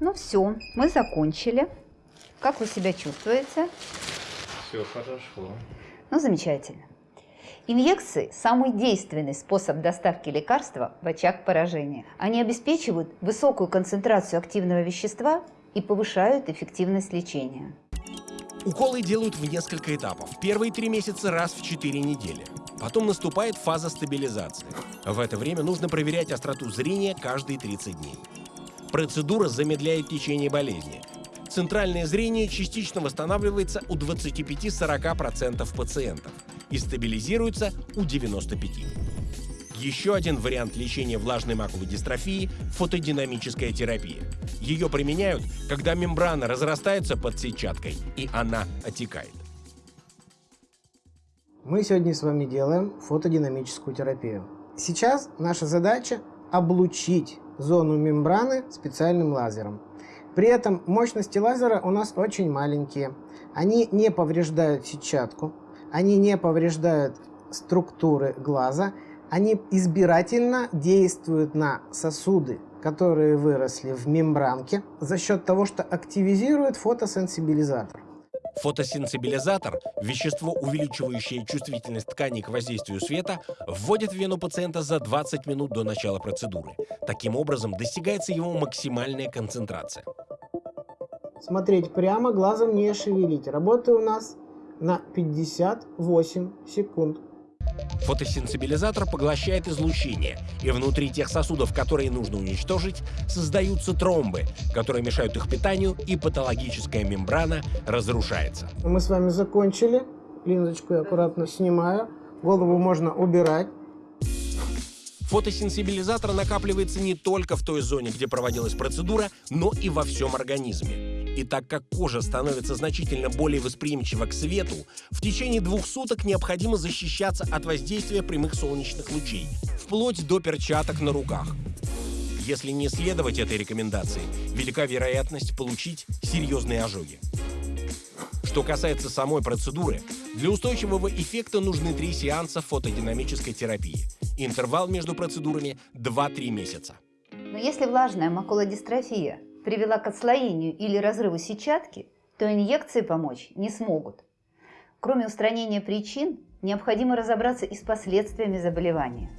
Ну все, мы закончили. Как вы себя чувствуете? Все хорошо. Ну, замечательно. Инъекции – самый действенный способ доставки лекарства в очаг поражения. Они обеспечивают высокую концентрацию активного вещества и повышают эффективность лечения. Уколы делают в несколько этапов. Первые три месяца раз в 4 недели. Потом наступает фаза стабилизации. В это время нужно проверять остроту зрения каждые 30 дней. Процедура замедляет течение болезни. Центральное зрение частично восстанавливается у 25-40% пациентов и стабилизируется у 95%. Еще один вариант лечения влажной маковой дистрофии – фотодинамическая терапия. Ее применяют, когда мембрана разрастается под сетчаткой, и она отекает. Мы сегодня с вами делаем фотодинамическую терапию. Сейчас наша задача облучить зону мембраны специальным лазером. При этом мощности лазера у нас очень маленькие. Они не повреждают сетчатку, они не повреждают структуры глаза, они избирательно действуют на сосуды, которые выросли в мембранке за счет того, что активизируют фотосенсибилизатор. Фотосенсибилизатор, вещество, увеличивающее чувствительность тканей к воздействию света, вводит в вену пациента за 20 минут до начала процедуры. Таким образом, достигается его максимальная концентрация. Смотреть прямо, глазом не шевелить. Работа у нас на 58 секунд. Фотосенсибилизатор поглощает излучение, и внутри тех сосудов, которые нужно уничтожить, создаются тромбы, которые мешают их питанию, и патологическая мембрана разрушается. Мы с вами закончили. Линзочку я аккуратно снимаю. Голову можно убирать. Фотосенсибилизатор накапливается не только в той зоне, где проводилась процедура, но и во всем организме. И так как кожа становится значительно более восприимчива к свету, в течение двух суток необходимо защищаться от воздействия прямых солнечных лучей, вплоть до перчаток на руках. Если не следовать этой рекомендации, велика вероятность получить серьезные ожоги. Что касается самой процедуры, для устойчивого эффекта нужны три сеанса фотодинамической терапии. Интервал между процедурами 2-3 месяца. Но если влажная макулодистрофия привела к отслоению или разрыву сетчатки, то инъекции помочь не смогут. Кроме устранения причин, необходимо разобраться и с последствиями заболевания.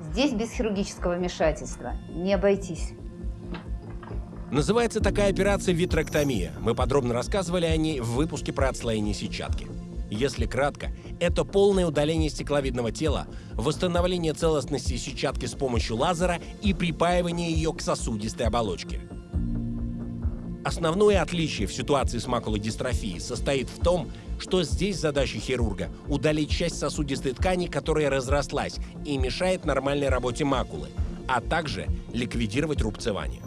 Здесь без хирургического вмешательства не обойтись. Называется такая операция витректомия. Мы подробно рассказывали о ней в выпуске про отслоение сетчатки. Если кратко, это полное удаление стекловидного тела, восстановление целостности сетчатки с помощью лазера и припаивание ее к сосудистой оболочке. Основное отличие в ситуации с макулодистрофией состоит в том, что здесь задача хирурга – удалить часть сосудистой ткани, которая разрослась и мешает нормальной работе макулы, а также ликвидировать рубцевание.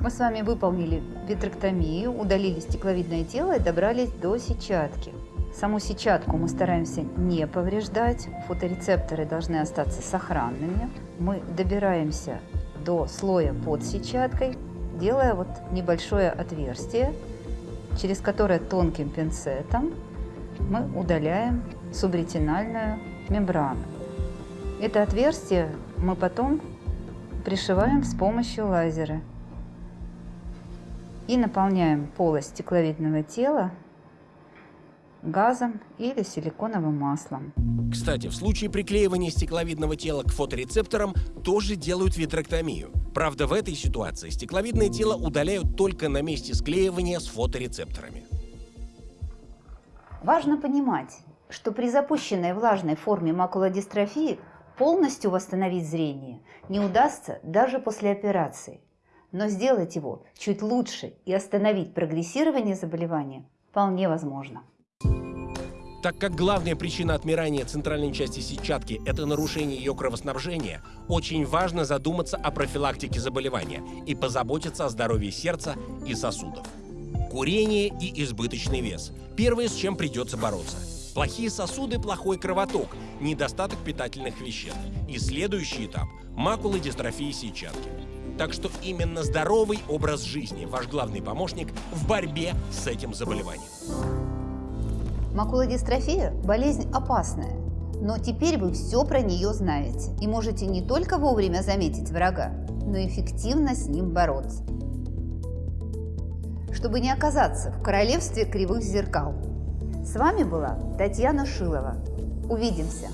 Мы с вами выполнили витректомию, удалили стекловидное тело и добрались до сетчатки. Саму сетчатку мы стараемся не повреждать, фоторецепторы должны остаться сохранными. Мы добираемся до слоя под сетчаткой, делая вот небольшое отверстие, через которое тонким пинцетом мы удаляем субретинальную мембрану. Это отверстие мы потом пришиваем с помощью лазера и наполняем полость стекловидного тела газом или силиконовым маслом. Кстати, в случае приклеивания стекловидного тела к фоторецепторам тоже делают витректомию. Правда, в этой ситуации стекловидное тело удаляют только на месте склеивания с фоторецепторами. Важно понимать, что при запущенной влажной форме макулодистрофии полностью восстановить зрение не удастся даже после операции. Но сделать его чуть лучше и остановить прогрессирование заболевания вполне возможно. Так как главная причина отмирания центральной части сетчатки – это нарушение ее кровоснабжения, очень важно задуматься о профилактике заболевания и позаботиться о здоровье сердца и сосудов. Курение и избыточный вес – первое, с чем придется бороться. Плохие сосуды – плохой кровоток, недостаток питательных веществ. И следующий этап – макулодистрофия сетчатки. Так что именно здоровый образ жизни – ваш главный помощник в борьбе с этим заболеванием. Макулодистрофия – болезнь опасная, но теперь вы все про нее знаете и можете не только вовремя заметить врага, но эффективно с ним бороться. Чтобы не оказаться в королевстве кривых зеркал. С вами была Татьяна Шилова. Увидимся!